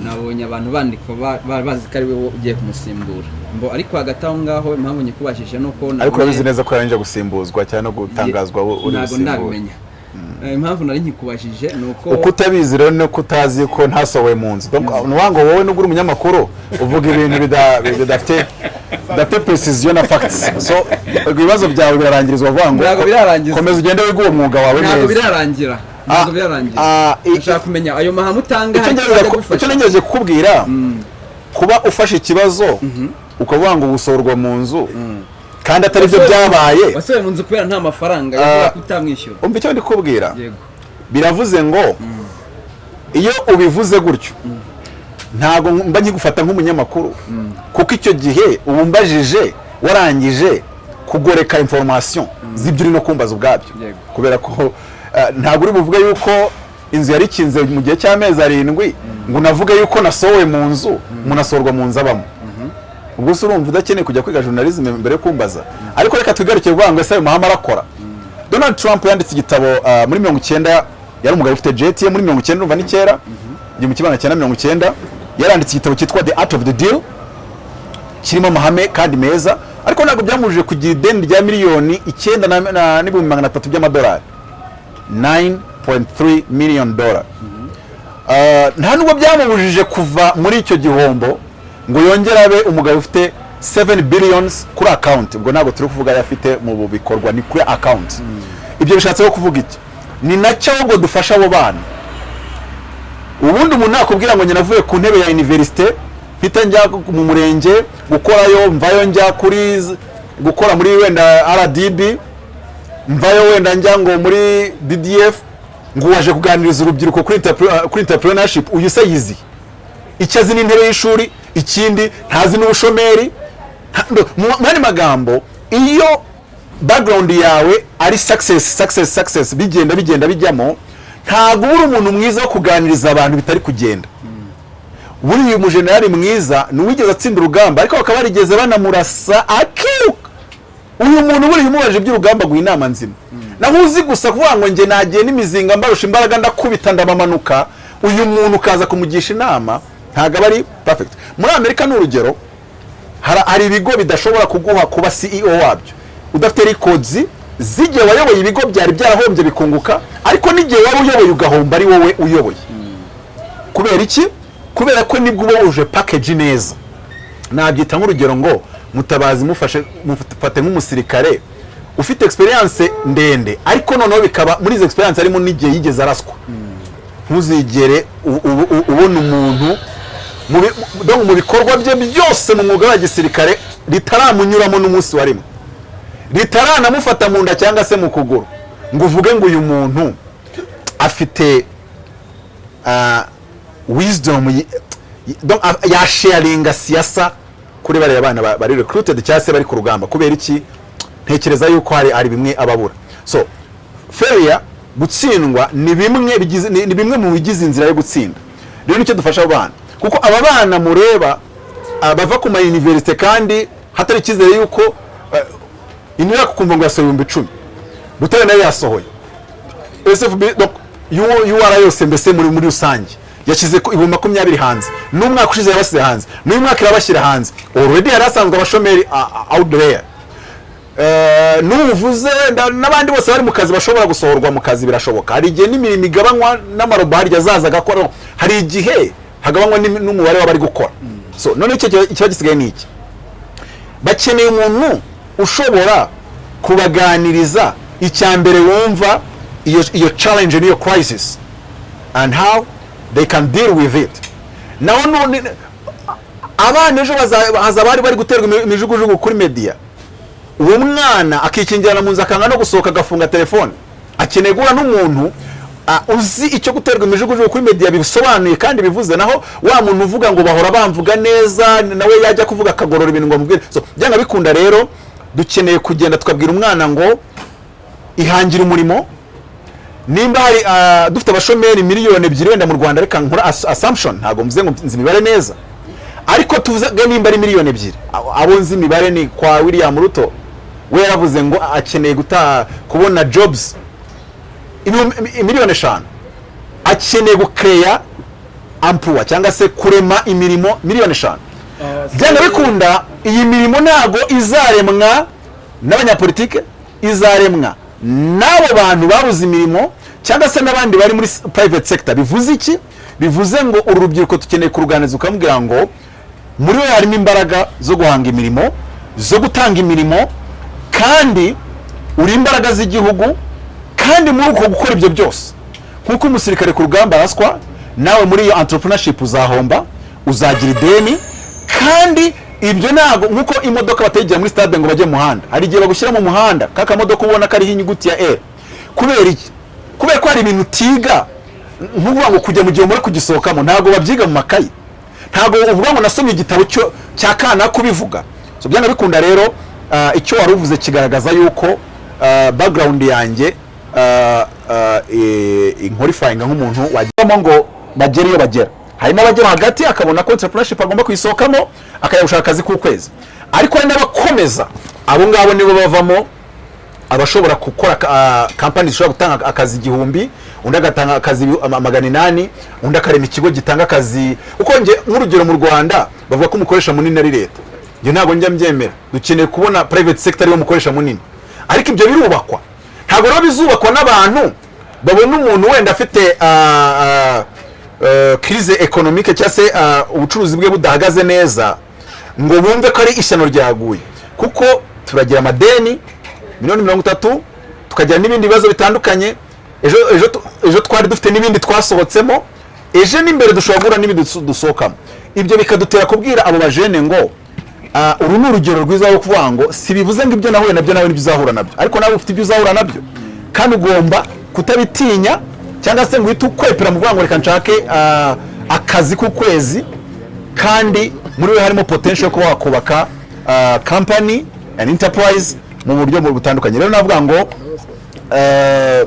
Nabonye abantu bandika ba- ba- bazi ko ari we ugiye kumusimbura. Ariko hagati aho ngaho impamvu nyikubashije ni uko ariko urabizi neza ko yarangije gusimbuzwa cyangwa no gutangazwa uri ntabwo gusimbura. ndabimenya Eh, impamvu nari nkikubajije ni uko uko utabizi rero nuko utazi ko ntasohowe mu nzu. Ni ukuvuga ngo wowe nubwo uri umunyamakuru uvuga ibintu bida- bidafite bidafite precision na facts. So ibibazo byawe birarangirizwa uvuga ngo Ntabwo komeza ugende wiga uwo mwuga wawe ntabwo neza. birarangira. Ntabwo birarangira. ah, ndashaka kumenya. Ayo mahame utanga icyo ntegereje kukubwira kuba ufashe ikibazo ukavuga ngo gusohorwa mu nzu kandi atari byo byabaye. wasohoye mu nzu kubera nta mafaranga Ah. yavuga ko utamwishyura umva icyo ndi kubwira? Biravuze ngo iyo ubivuze gutyo ntabwo mba nkigufata nk'umunyamakuru. Kuko icyo gihe uba umbajije warangije kugoreka information z'ibyo uri no kumbaza ubwabyo. Kubera ko eh, ntabwo uri buvuge yuko inzu yari ikinze mu gihe cy'amezi arindwi ngo unavuge yuko nasohowe mu nzu umuntu asohorwa mu nzu abamo. Ubwo se urumva udakeneye kujya kwiga journalism mbere yo kumbaza. Ariko reka twigaruke kuvuga ngo ese ayo mahame arakora. Donald trump yanditse igitabo ah, muri mirongo icyenda yari umugabo ufite jet ye muri mirongo icyenda urumva ni kera? Igihumbi kimwe magana cyenda mirongo icyenda. Yaranditse igitabo cyitwa the art of the deal. Kirimo amahame kandi meza. Ariko ntabwo byamubujije kugira ideni rya miliyoni icyenda n'ibihumbi magana atatu by'amadolari. 9.3 million dollar Ah, nta nubwo byamubujije kuva muri icyo gihombo. Ngo yongere abe umugabo ufite 7 billions kuri account. Ubwo ntabwo turi kuvuga ayo afite mu bikorwa ni kuri account. Ibyo bishatse kuvuga iki? Ni na cyo ahubwo dufasha abo bana. Ubundi umuntu nakubwira ngo navuye ku ntebe ya universite mpita njya mu murenge gukorayo mvayo njya kuri gukora muri wenda rdb mvayo wenda njya ngo muri ddf ngo waje kuganiriza urubyiruko kuri entrepreneurship. Uyu se yizi? Icyo azi n'intebe y'ishuri ikindi ntazi n'ubushomeri. Mu magambo iyo background yawe ari success success success bigenda bigenda bijyamo ntabwo uri umuntu mwiza wo kuganiriza abantu bitari kugenda. Buriya uyu mujenerali mwiza ni uwigeze atsinda urugamba ariko bakaba barigeze banamurasa akiruka uyu muntu buriya umubajije iby'urugamba aguha inama nzima. Naho uzi gusa kuvuga ngo njye nagiye n'imizinga mbarusha imbaraga ndakubita ndabamanuka uyu muntu ukaza kumugisha inama ntabwo aba ari perfect. Muri amerika ni urugero hari ibigo bidashobora kuguha kuba CEO wabyo. Udafite records z'igihe wayoboye ibigo byari byarahombye bikunguka ariko n'igihe waba uyoboye ugahomba ari wowe uyoboye. Kubera iki? Kubera ko ni bwo uba wuje package neza. Nabyita nk'urugero ngo mutabazi mufate nk'umusirikare ufite experience ndende. Ariko noneho bikaba muri izo experience harimo n'igihe yigeze araswa. Ntuzigere ubona umuntu mu bikorwa bye byose mu mwuga wa gisirikare ritaramunyuramo n'umunsi wa rimwe ritaranamufata mu nda cyangwa se mu kuguru. Ngo uvuge ngo uyu muntu afite ah, donc, ah, yasharinga siyasa kuri bariya bana ba- bari recruited cyangwa se bari ku rugamba. Kubera iki? Ntekereza yuko hari bimwe ababura. So failure gutsindwa ni bimwe mu bigize inzira yo gutsinda. Rero ni cyo dufasha abo bana kuko aba bana mureba ah, bava ku ma universite kandi hatari icyizere yuko eh, inira kukumva ngo yasohoye ibihumbi icumi. Butare na yo yasohoye. SFB donc UR yose mbese muri muri rusange. Yashyize ibihumbi makumyabiri hanze. N'umwaka ushize yabasize hanze. N'uyu mwaka irabashyira hanze. Already hari hasanzwe abashomeri ah, ah, there. Eh, n'uvuze n'abandi bose bari mu kazi bashobora gusohorwa mu kazi birashoboka. Hari igihe n'imirimo igabanywa n'amarobo harya azaza agakora hari igihe hagabanywa n'umubare w'abari gukora. So none icyo kiba kiba gisigaye ni iki? Bakeneye umuntu ushobora kubaganiriza icya mbere wumva iyo challenge n'iyo crisis and how they can deal with it. Naho none abana ejo haza bari bari guterwa imi- imijugujugu kuri media. Uwo mwana akikingirana mu nzu akanga no gusohoka agafunga telefone. Akeneye guhura n'umuntu uzi icyo guterwa imijugujugu kuri media bisobanuye kandi bivuze naho wa muntu uvuga ngo bahora bamvuga neza nawe yajya kuvuga akagorora ibintu ngo amubwire byanga bikunda rero dukeneye kugenda tukabwira umwana ngo ihangira umurimo. Nimba hari ah, dufite abashomeri miliyoni ebyiri wenda mu rwanda reka nkora as- assumption. Ntabwo mvuze ngo nzi imibare neza. Ariko tuvuze nimba ari miliyoni ebyiri. Abo nzi imibare ni kwa william ruto. We yaravuze ngo akeneye kubona ibihumbi- miliyoni eshanu. Akeneye gukeya ampuwa cyangwa se kurema imirimo miliyoni eshanu. Byanga bikunda iyi mirimo ntabwo izaremwa n'abanyapolitike izaremwa n'abo bantu babuze imirimo cyangwa se n'abandi bari muri private sector. Bivuze iki? Bivuze ngo uru rubyiruko dukeneye kuruganiza ukamubwira ngo muri we harimo imbaraga zo guhanga imirimo zo gutanga imirimo kandi uri imbaraga z'igihugu kandi muri uko gukora ibyo byose. Nk'uko umusirikare ku rugamba araswa nawe muri iyo entrepreneurship uzahomba uzagira ideni kandi ibyo ntabwo nk'uko imodoka batayigira muri stade ngo bajye mu muhanda. Hari igihe bagushyira mu muhanda ka kamodoka ubona kariho inyuguti ya e. Kubera iki? Kubera ko hari ibintu utiga nk'uvuga ngo kujya mu gihe muri kugisohokamo. Ntabwo babyiga mu makayi. Ntabwo uvuga ngo nasomye igitabo cya kana kubivuga. Byanga bikunda rero ah, icyo wari uvuze kigaragaza yuko ah, background yanjye inkorifayinga nk'umuntu wagiramo ngo bagere iyo bagera. Hari n'abagera hagati akabona ko entrepreneurship agomba kuyisohokamo akajya gushaka akazi k'ukwezi. Ariko hari n'abakomeza abo ngabo nibo bavamo abashobora gukora kampani zishobora gutanga akazi igihumbi undi agatanga akazi magana inani undi akarema ikigo gitanga akazi. Uko nge nk'urugero mu rwanda bavuga ko umukoresha munini ari leta. Ntabwo njya mbyemera. Dukeneye kubona private sector ari wo mukoresha munini. Ariko ibyo birubakwa. Ntabwo rero bizubakwa n'abantu babona umuntu wenda afite uh, uh, eh, crise economique cyangwa se ah, ubucuruzi bwe budahagaze neza ngo bumve ko ari ishyano ryaguye. Kuko turagira amadeni miliyoni mirongo itatu tukagira n'ibindi bibazo bitandukanye ejo ejo twari dufite n'ibindi twasohotsemo ejo n'imbere dushobora guhura n'ibindi duso- dusohokamo. Ibyo bikadutera kubwira abo bajene ngo ah, uru ni urugero rwiza rwo kuvuga ngo si bivuze ngo ibyo nahuye na byo nawe ni byo uzahura na byo. Ariko nawe ufite ibyo uzahura na byo. Kandi ugomba kutabitinya cyangwa se ngo uhite ukwepera mu ngo reka nshake ah, akazi k'ukwezi kandi muri we harimo potential yo kuba wakubaka ah, company and enterprise mu buryo bu- butandukanye. Rero navuga ngo eh,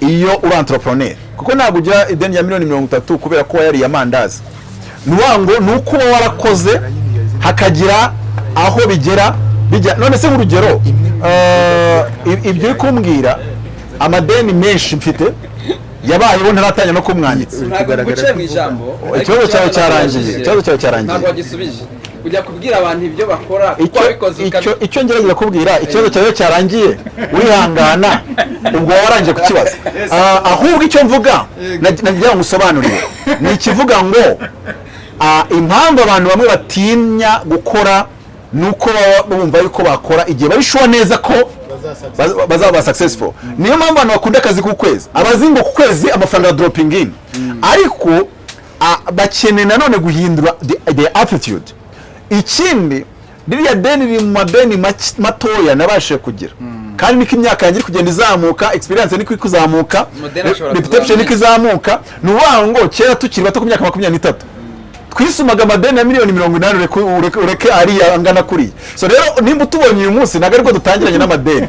iyo uri entrepreneur kuko ntabwo ugira ideni ya miliyoni mirongo itatu kubera ko wayariye amandazi. Ni ukuvuga ngo ni uko uba warakoze hakagira aho bigera bijya none se nk'urugero eh, ib- ibyo uri kumbwira amadeni menshi mfite yabayeho ntaratangira no kumwanditsa. Ikibazo cyawe cyarangiye. ikibazo cyawe cyarangiye. Ujya kubwira abantu ibyo bakora kuko wabikoze icyo ngerageza kubwira ikibazo cyawe cyarangiye. Urihangana. Ubwo warangije kukibaza. Ah, ahubwo icyo mvuga nag- nagira ngo usobanurire ni ikivuga ngo impamvu abantu bamwe batinya gukora ni uko baba bumva yuko bakora igihe bari sure neza ko baz- bazaba ba successful. Niyo mpamvu abantu bakunda akazi k'ukwezi. Abazi ngo ku kwezi amafaranga ya dropping in. Ariko ah, bakeneye nanone guhindura the, attitude ikindi ririya deni riri mu madeni matoya nabashije kugira. Kandi niko imyaka yanjye iri kugenda izamuka experience niko iri kuzamuka reputation niko izamuka ni ukuvuga ngo kera tukiri bato ku myaka makumyabiri n'itatu? Twisumaga amadeni ya miliyoni mirongo inani ureke, ariya angana kuriya so rero nimba utubonye uyu munsi ntabwo ari bwo dutangiranye n'amadeni.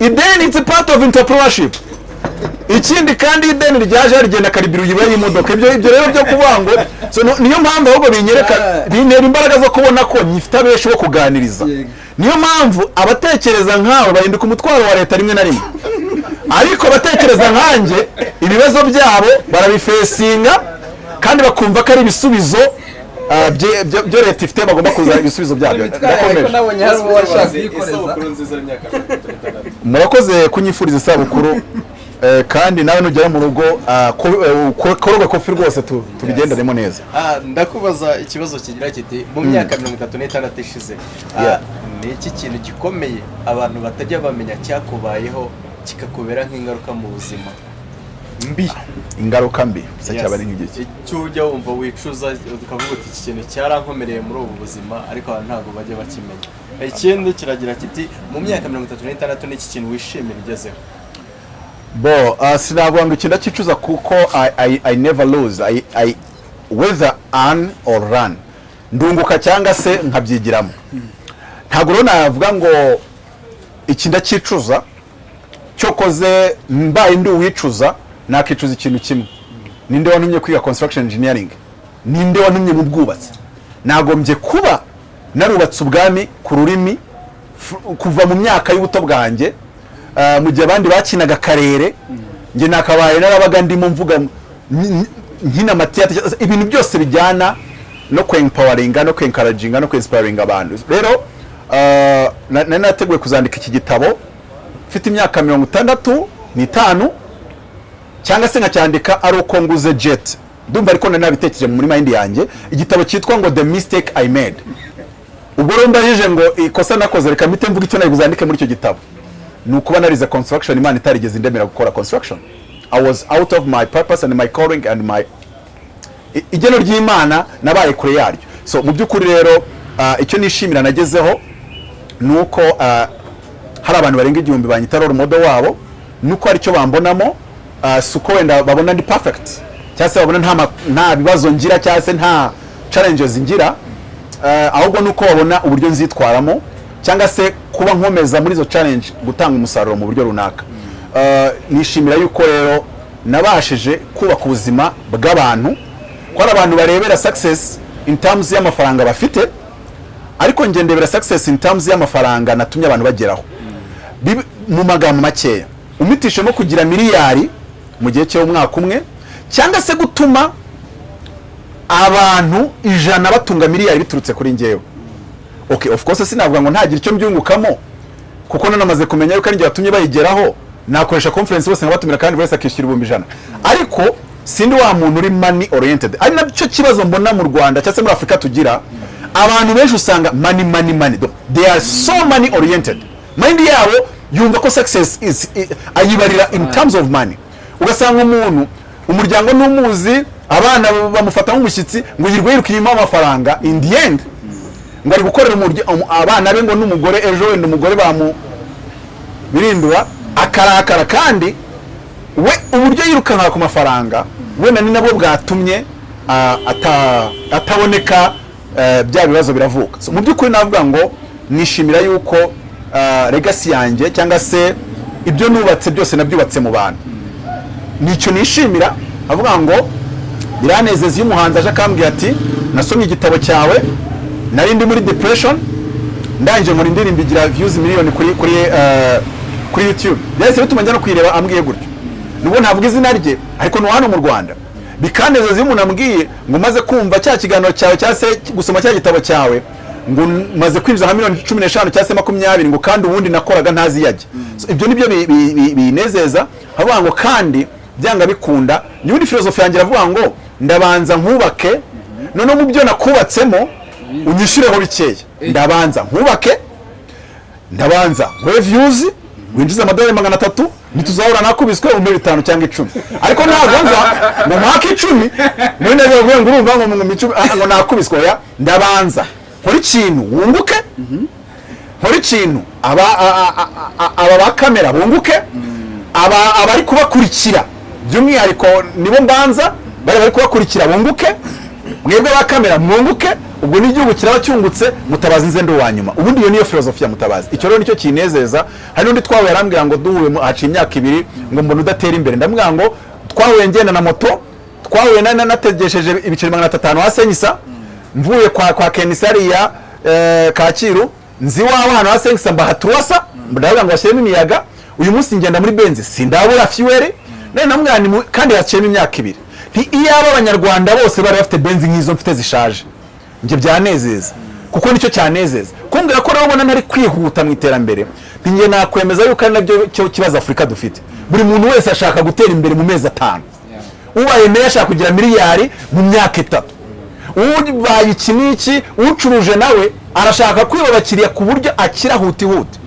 Ideni it's part of entrepreneurship. Ikindi kandi ideni ryaje rigenda karibira uyiba y'imodoka ibyo ibyo rero byo kuvuga ngo niyo mpamvu ahubwo binyereka bintera imbaraga zo kubona ko nyifite abenshi bo kuganiriza. Niyo mpamvu abatekereza nkawe bahinduka umutwaro wa leta rimwe na rimwe. Ariko abatekereza nkanjye ibibazo byabo barabifesinga kandi bakumva ko ari ibisubizo bye- byo leta ifite bagomba kuzana ibisubizo byabyo. Murakoze kunyifuriza isabukuru eh, kandi nawe nugera mu rugo ko- ko- koroga kofi rwose tu- tubigendanemo neza. Ah, ndakubaza ikibazo kigira kiti mu myaka mirongo itatu n'itandatu ishize ah, ni iki kintu gikomeye abantu batajya bamenya cyakubayeho kikakubera nk'ingaruka mu buzima? Mbi ingaruka mbi. Yes. cyaba ari nk'igiki icyo ujya wumva wicuza ukavuga uti iki kintu cyarankomereye muri ubu buzima ariko abantu ntabwo bajya bakimenya. Ikindi kiragira kiti mu myaka mirongo itatu n'itandatu n'iki kintu wishimira ugezeho? Bo ah, sinavuga ngo iki ndakicuza kuko I, never lose. I, I, whether earn or run. Ndunguka cyangwa se nkabyigiramo. Ntabwo rero navuga ngo iki ndakicuza cyokoze mbaye ndi uwicuza nakicuza ikintu kimwe. Ninde wantumye kwiga construction engineering? Ninde wantumye mu bwubatsi? Nagombye kuba narubatse ubwami ku rurimi kuva mu myaka y'ubuto bwanjye ah, mu gihe abandi bakinaga akarere njye nakabaye narabaga ndimo mvuga nkina amatiyate ibintu byose bijyana no kwempawaringa no kwenkaraginga no kwinsiparinga abantu. Rero ah, na- nari nateguye kuzandika iki gitabo. Mfite imyaka mirongo itandatu n'itanu. Cyangwa se nkacyandika ari uko nguze jet. Ndumva ariko nari nabitekereje muri mind yanjye. Igitabo cyitwa ngo the mistake i made. Ubwo rero ndajije ngo ikosa nakoze reka mpite mvuga icyo nari buzandike muri icyo gitabo. Ni ukuba narize construction imana itarigeze indemera gukora construction. I was out of my purpose and my calling and my igeno ry'imana nabaye kure yaryo. So mu by'ukuri rero ah, icyo nishimira nagezeho ni uko ah, hari abantu barenga igihumbi banyita role model wabo nuko hari icyo bambonamo si uko wenda babona ndi perfect. Cyangwa se babona nta, bibazo ngira cyangwa se nta challenges ngira. Ah, ahubwo nuko babona uburyo nzitwaramo cyangwa se kuba nkomeza muri izo challenge gutanga umusaruro mu buryo runaka. Ah, nishimira yuko rero nabashije kubaka ubuzima bw'abantu. Ko hari abantu barebera success in terms y'amafaranga bafite ariko njye ndebera success in terms y'amafaranga natumye abantu bageraho. Mu magambo makeya umitishemo kugira miliyari mu gihe cy'umwaka umwe cyangwa se gutuma abantu ijana batunga miliyari biturutse kuri njyewe. Okay of course sinavuga ngo ntagire icyo mbyungukamo kuko nanamaze kumenya yuko ari njye watumye bayigeraho nakoresha conference bose nkabatumira kandi buri wese akishyura ibihumbi ijana. Ariko sindi wa muntu uri money oriented. Ari na cyo kibazo mbona mu rwanda cyangwa se muri afurika tugira. Abantu benshi usanga money money money. They are so money oriented. Mind yabo yumva ko success is ayibarira in terms of money. Ugasanga umuntu umuryango n'umuzi abana bamufata nk'umushyitsi ngo yirwe yiruka inyuma y'amafaranga in end. Ngo ari gukorera abana be ngo n'umugore ejo wenda umugore bamu birindura akarakara kandi we uburyo yirukanka ku mafaranga wenda ni nabwo bwatumye ata- ataboneka eh, bya bibazo biravuka. Mu by'ukuri navuga ngo nishimira yuko legacy yanjye cyangwa se ibyo nubatse byose nabyubatse mu bantu. Ni cyo nishimira. Avuga ngo biranezeza iyo umuhanzi aje akambwira ati nasomye igitabo cyawe nari ndi muri depression ndangije nkora indirimbo igira views miliyoni kuri kuri eh, kuri youtube. Byahise bituma njya no kuyireba ambwiye gutyo. Nubwo ntavuga izina rye ariko ni hano mu rwanda. Bikanezeza iyo umuntu ambwiye ngo umaze kumva cya kiganiro cyawe cyangwa se gusoma cya gitabo cyawe ngo maze kwinjiza nka miliyoni cumi n'eshanu cyangwa se makumyabiri ngo kandi ubundi nakoraga ntazi iyo ajya. Ibyo bi- bi- binezeza. Havuga ngo kandi byanga bikunda. N'ubundi filozofi yanjye iravuga ngo ndabanza nkubake noneho mu byo nakubatsemo unyishyureho bikeya ndabanza nkubake ndabanza nkore viyuzi winjiza amadolari magana atatu ntituzahura nakubiswe mu bitanu cyangwa icumi. Ariko ntabwo nza ngo mwaka icumi muri na byo bavuye ngo urumva ngo mu icumi ngo nakubiswe oya? Ndabanza. Nkore ikintu wunguke. Nkore ikintu aba ba kamera bunguke. Aba abari kubakurikira. By'umwihariko nibo mbanza bari bari kubakurikira bunguke mwebwe ba kamera mwunguke. Ubwo n'igihugu kiraba cyungutse mutabazi nze ndi uwa nyuma. Ubundi iyo niyo filozofi ya mutabazi. Icyo rero ni cyo kinezeza. Hari n'undi twahuye arambwira ngo duhuye haciye imyaka ibiri ngo mbona udatera imbere. Ndamubwira ngo twahuye ngenda na moto twahuye na- na- nategesheje ibiceri magana atanu ha senyisa mvuye kwa kwa kenisariya eh, kacyiru. Nzi iwawe ahantu ha senyisa mbaha tuwasa. Ndavuga ngo bashyiremo imiyaga. Uyu munsi ngenda muri benzi. Sindabura fiwere none ni mu- kandi haciyemo imyaka ibiri. Iyaba abanyarwanda bose bari bafite benzi nk'izo mfite zishaje njye byanezeza. Kuko ni cyo cyanezeza. Kumbwira ko rero ubona ntari kwihuta mu iterambere. Njye nakwemeza yuko ari na byo kibazo afurika dufite. Buri muntu wese ashaka gutera imbere mu mezi atanu. Ubaye meya ashaka kugira miliyari mu myaka itatu. Ubaye iki n'iki ucuruje nawe arashaka kwiba abakiriya ku buryo akira huti huti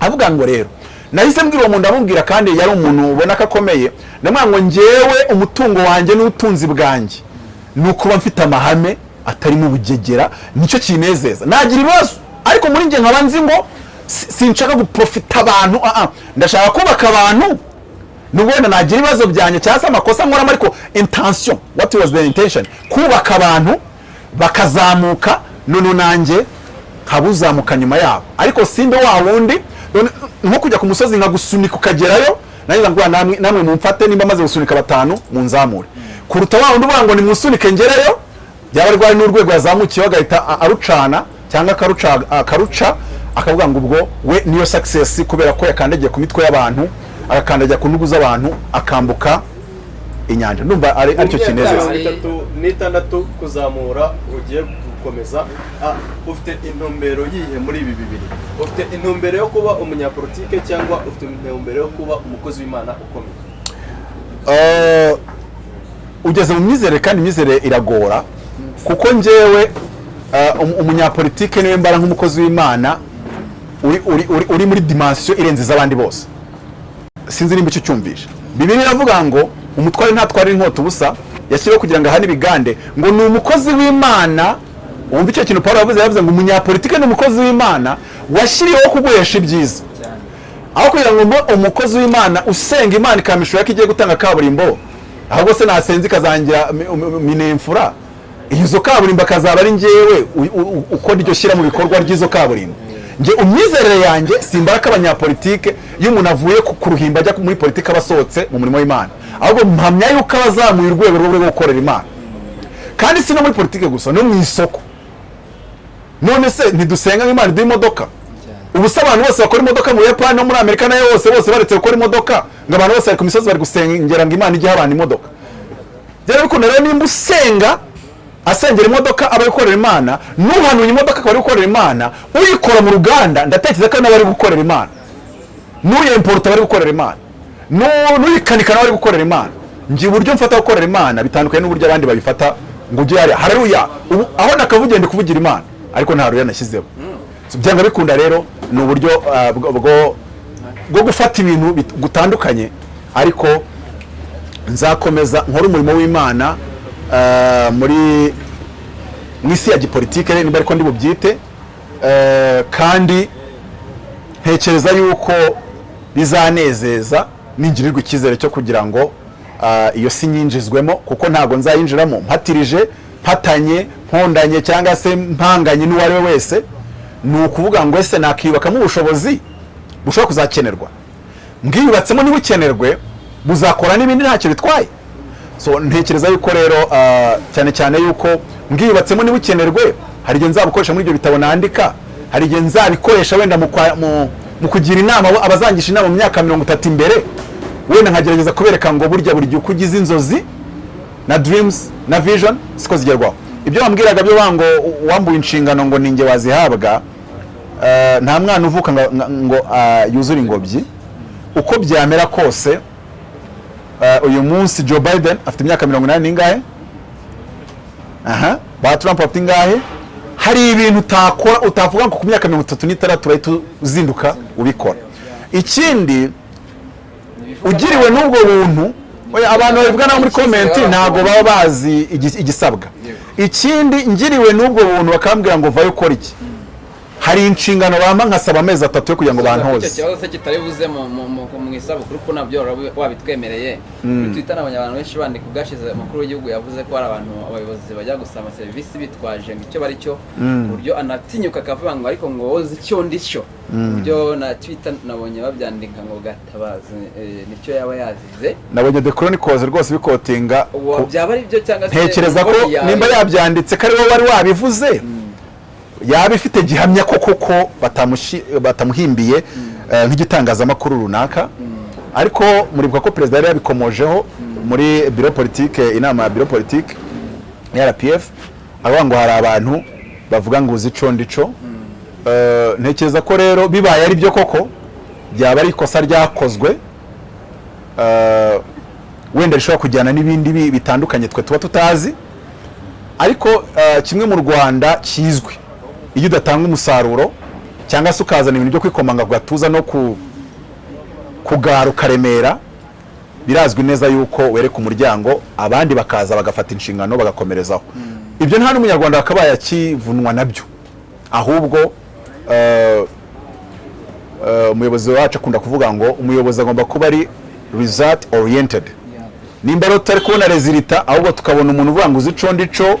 avuga ngo rero nahise mbwira uwo muntu ndamubwira kandi yari umuntu ubona ko akomeye. Ngo njyewe umutungo wanjye n'ubutunzi bwanjye. Ni ukuba mfite amahame atarimo ubugegera ni cyo kinezeza. Nagira ibibazo. Ariko muri njye nkaba nzi ngo si- sinshaka guprofita abantu. Ah, ah. ndashaka kubaka abantu. Nubwo nagira ibibazo byanjye cyangwa se amakosa nkoramo ariko intention what was the intention? Kubaka abantu bakazamuka none nanjye nkabuzamuka nyuma yabo. Ariko simbe wa wundi nko kujya ku musozi nkagusunika ukagerayo nanjye ngo namwe namwe mumfate nimba maze gusunika batanu munzamure. Kuruta wa wundi uvuga ngo nimusunike ngerayo byaba rwari n'urwego yazamukiyeho agahita arucana cyangwa akaruca akavuga ngo ubwo we niyo success kubera ko yakandagiye ku mitwe y'abantu agakandagira ku ntugu z'abantu akambuka inyanja. Ndumva ari ari cyo kinezeza. itatu n'itandatu kuzamura ugiye gukomeza. Ufite intumbero yihe muri ibi bibiri? Ufite intumbero yo kuba umunyapolitike cyangwa ufite intumbero yo kuba umukozi w'imana ukomeye? Ugeze mu myizere kandi imyizere iragora kuko njyewe eh, um- umunyapolitike ni we mbara nk'umukozi w'imana uri, uri, uri, uri muri dimansiyo irenze iz'abandi bose. Sinzi nimba icyo cyumvisha bibiri iravuga ngo umutware ntatwara inkota ubusa yashyiriweho kugira ngo ahane ibigande. Ngo ni umukozi w'imana wumva icyo kintu paul yavuze? Yavuze ngo umunyapolitike ni umukozi w'imana washyiriweho kuguhesha ibyiza. Aho kugira ngo umukozi w'imana usenga imana ikamishura ko igiye gutanga kaburimbo ahubwo se nasenze ikazangira mi- mi- minemfura izo kaburimbo akazaba ari njyewe u- u- ukora iryo shyira mu bikorwa ry'izo kaburimbo. Njye umyizerere yanjye simbara ko abanyapolitike iyo umuntu avuye ku ruhimbi ajya muri politiki aba asohotse mu murimo w'imana. Ahubwo mpamya yuko aba azamuye urwego rwo gukorera imana. Kandi si no muri politiki gusa no mu isoko. None se ntidusenga nk'imana iduha imodoka. Ubu se abantu bose bakora imodoka mu buyapani no muri amerika na yo bose bose baretse gukora imodoka ngo abantu bose bari ku misozi bari gusengera ngo imana ijye abantu imodoka. Rero bikunda rero nimba usenga asengera imodoka aba ari gukorera imana n'uhanuye imodoka akaba ari gukorera imana uyikora mu ruganda ndatekereza ko nawe ari gukorera imana. N'uyemporuta bari gukorera imana. N'u- n'uyikanika nawe ari gukorera imana. Njye uburyo mfata gukorera imana bitandukanye n'uburyo abandi babifata ngo ujye hariya. Aho nakavugiye ndi kuvugira imana. Ariko nta ruya nashyizeho. Byanga bikunda rero ni uburyo ah, bwo- gufata ibintu gutandukanye. Ariko nzakomeza nkore umurimo w'imana ah, muri mu isi ya gipolitike niba ariko ndi bubyite eh, kandi ntekereza yuko bizanezeza ningirirwa icyizere cyo kugira ngo iyo si nyinjizwemo kuko ntabwo nzayinjiramo. Mpatirije mpatanye mpondanye cyangwa se mpanganye n'uwo ari we wese ni ukuvuga ngo ese nakiyubakamo ubushobozi bushobora kuzakenerwa? Mbwiyubatsemo ntibukenerwe buzakora n'ibindi ntacyo bitwaye. So ntekereza yuko rero ah, cyane cyane yuko mbwiyubatsemo ntibukenerwe hari igihe nzabukoresha muri ibyo bitabo nandika hari igihe nzabikoresha wenda mu kugira inama abazangisha inama mu myaka mirongo itatu imbere wenda nkagerageza kubereka ngo burya buri gihe uko ugize inzozi na dreams na vision siko zigerwaho. Ibyo wambwiraga byo bango wambuye inshingano ngo ninjye wazihabwa eh, nta mwana uvuka ngo, ah, yuzure ingobyi. Uko byamera kose eh, uyu munsi Joe Biden afite imyaka mirongo inani n'ingahe? Aha. Ba Trump bafite ingahe? Hari ibintu utakora utavuga ngo ku myaka mirongo itatu n'itandatu urahita uzinduka ubikora. Ikindi ugiriwe n'ubwo buntu abantu babivuga naho muri komenti ntabwo baba bazi igi- igisabwa. Ikindi ngiriwe n'ubwo buntu bakambwira ngo vayo ukora iki? Hari inshingano bampa nkasaba amezi atatu yo kugira ngo icyo bantoze. kibazo se kitari buze mu- isabukuru ko na byo wabitwemereye? Kuri twitter nabonye abantu benshi bandika ubwashize umukuru w'igihugu yavuze ko hari abantu abayobozi bajya gusaba serivisi bitwaje ngo icyo bari cyo ku buryo anatinyuka akavuga ngo ariko ngo wowe uzi icyo ndi cyo. Ku buryo na twitter nabonye babyandika ngo gatabazi eh, ni cyo yaba yazize. Nabonye the chronicles rwose bikotinga byaba ari byo cyangwa se ntekereza ko nimba yabyanditse ko ari wowe wari wabivuze. Yaba ifite gihamya ko koko batamuhimbiye eh, nk'igitangazamakuru runaka. Ariko muribuka ko perezida yari yabikomojeho muri biro politike inama ya biro politike ya rpf avuga ngo hari abantu bavuga ngo uzi ico ndico Eh, ntekereza ko rero bibaye ari byo koko byaba ari ikosa ryakozwe. Eh, wenda rishobora kujyana n'ibindi bi- bitandukanye twe tuba tutazi. Ariko kimwe mu rwanda kizwi. Iyo udatanga umusaruro cyangwa se ukazana ibintu byo kwikomanga ku gatuza no ku kugara ukaremera birazwi neza yuko wereka umuryango abandi bakaza bagafata inshingano bagakomerezaho. Ibyo nta n'umunyarwanda wakabaye akivunwa na byo. Ahubwo eh, eh, umuyobozi wacu akunda kuvuga ngo umuyobozi agomba kuba ari result oriented. Nimba rero tutari kubona rezilita ahubwo tukabona umuntu uvuga ngo uzi ico ndico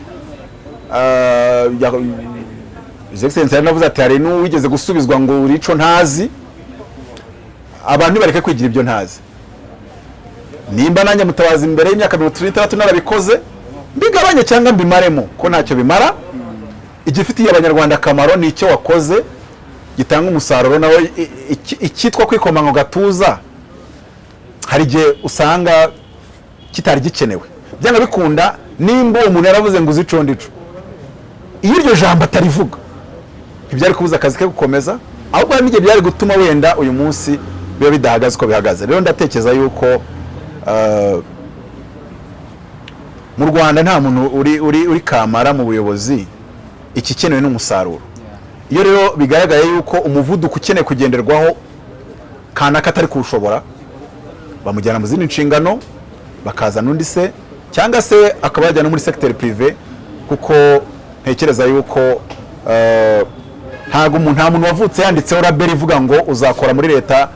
ya- His Excellency yaranavuze ati hari n'uwigeze gusubizwa ngo uri ico ntazi? Abantu nibareke kwigira ibyo ntazi. Nimba nanjye mutabazi imbere y'imyaka mirongo itatu n'itandatu narabikoze mbigabanye cyangwa mbimaremo ko ntacyo bimara. Igifitiye abanyarwanda akamaro ni icyo wakoze gitanga umusaruro nawe icyitwa kwikoma ngo gatuza. Hari igihe usanga kitari gikenewe. Byanga bikunda nimba uwo muntu yaravuze ngo uzi ico ndico. Iyo iryo jambo atarivuga ntibyari kubuza akazi ke gukomeza ahubwo hari n'igihe byari gutuma wenda uyu munsi biba bidahagaze uko bihagaze. Rero ndatekereza yuko eh, mu rwanda nta muntu uri, uri, uri kamara mu buyobozi ikikenewe n'umusaruro. Iyo rero bigaragaye yuko umuvuduko ukeneye kugenderwaho kanaka atari kuwushobora bamujyana mu zindi nshingano bakazana undi se cyangwa se akaba yajyana muri secteur privé kuko ntekereza yuko eh, ntabwo umuntu nta muntu wavutse yanditseho label ivuga ngo uzakora muri leta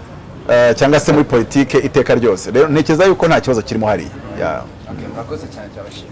eh, cyangwa se muri politike iteka ryose. Rero ntekereza yuko nta kibazo kirimo hariya. Murakoze cyane cyabashimiye Yeah.